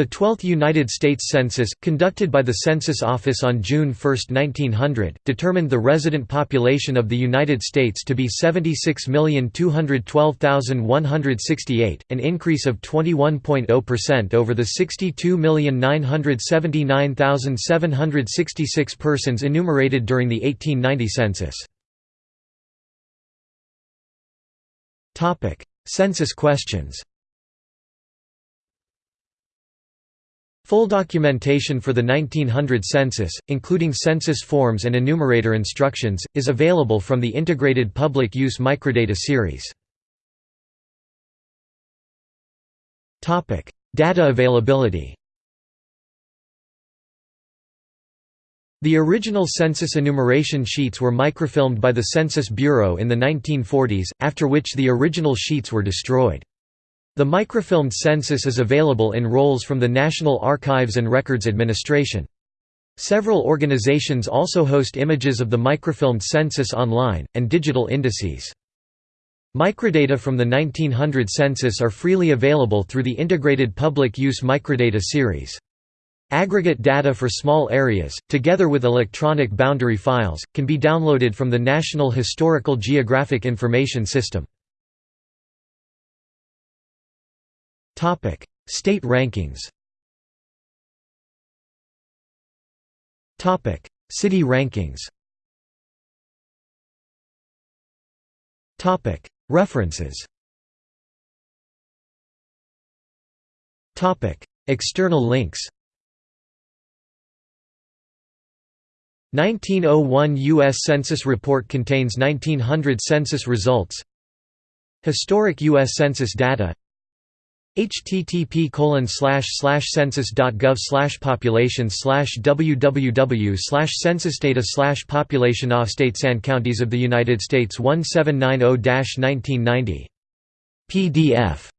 The 12th United States Census, conducted by the Census Office on June 1, 1900, determined the resident population of the United States to be 76,212,168, an increase of 21.0% over the 62,979,766 persons enumerated during the 1890 census. Census questions Full documentation for the 1900 census, including census forms and enumerator instructions, is available from the Integrated Public Use Microdata series. Data availability The original census enumeration sheets were microfilmed by the Census Bureau in the 1940s, after which the original sheets were destroyed. The microfilmed census is available in rolls from the National Archives and Records Administration. Several organizations also host images of the microfilmed census online, and digital indices. Microdata from the 1900 census are freely available through the Integrated Public Use Microdata series. Aggregate data for small areas, together with electronic boundary files, can be downloaded from the National Historical Geographic Information System. State rankings City rankings References External links 1901 U.S. Census report contains 1900 census results Historic U.S. Census data http census.gov population www censusdata population of states and counties of the United States 1790 1990 PDF